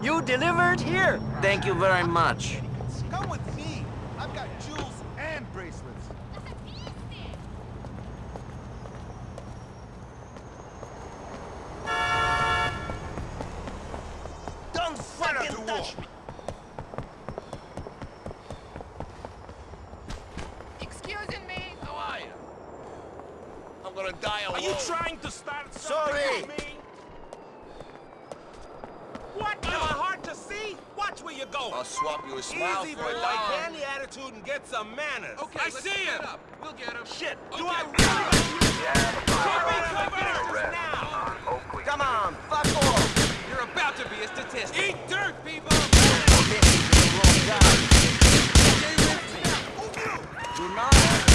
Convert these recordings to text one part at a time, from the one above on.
You delivered here. Thank you very much. Come with me. I've got jewels and bracelets. Don't fucking touch me. Excusing me? How are you? I'm gonna die alone. Are you trying to start something Sorry. with me? What? Where you go. I'll swap you a smile Easy, for boy. a dollar. candy attitude and get some manners. Okay, I see him. Up. We'll get him. Shit. Do Okay. I really? Cover now. Come on, fuck off! You're about to be a statistic. Eat dirt, people. Do not act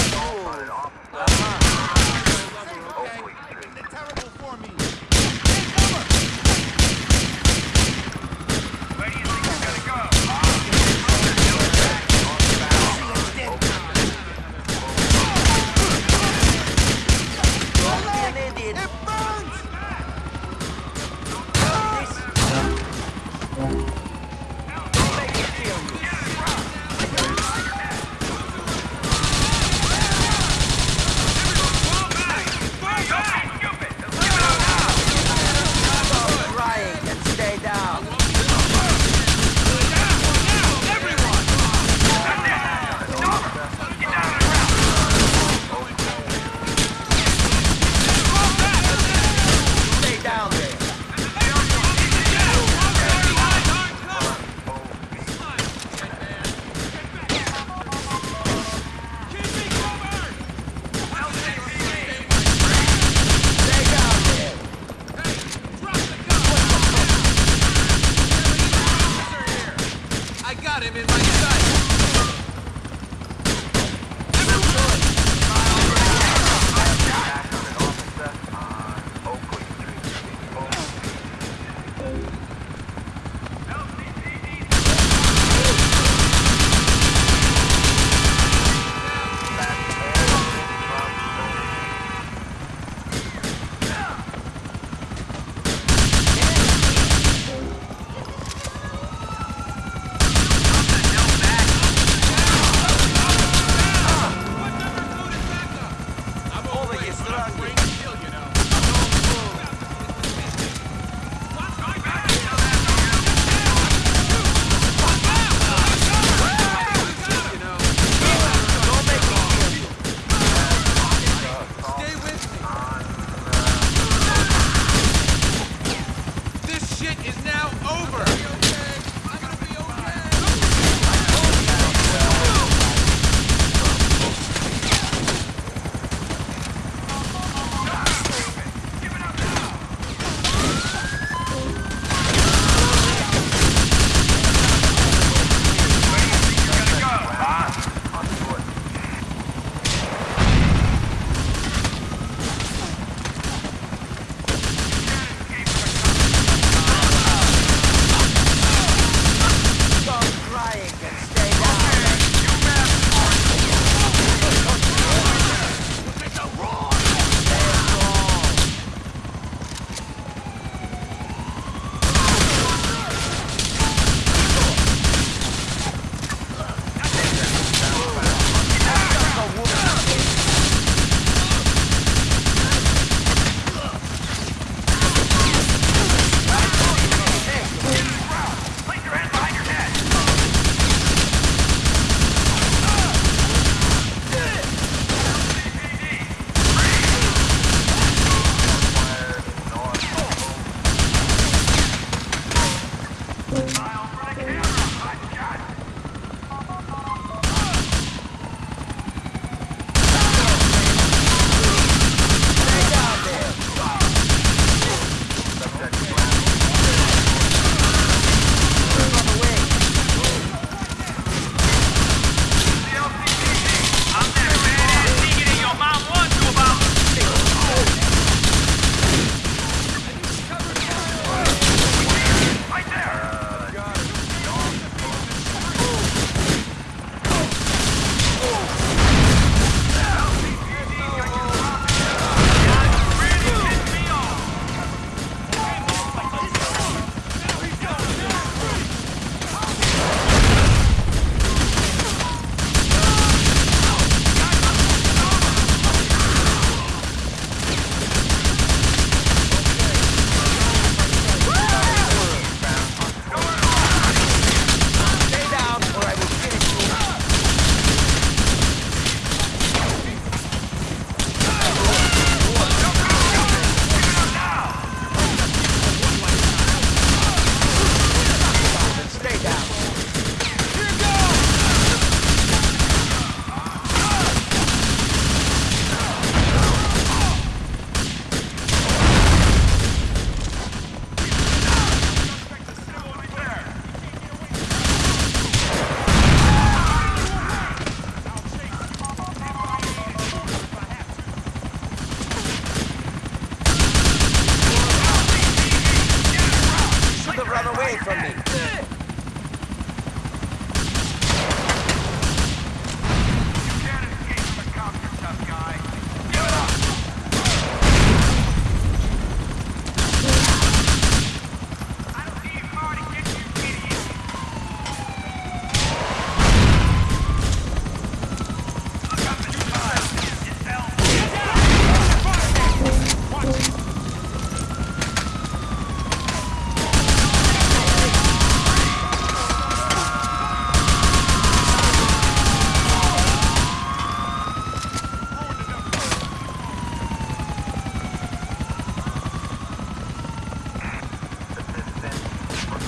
Bye.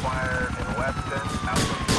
fire in Weston,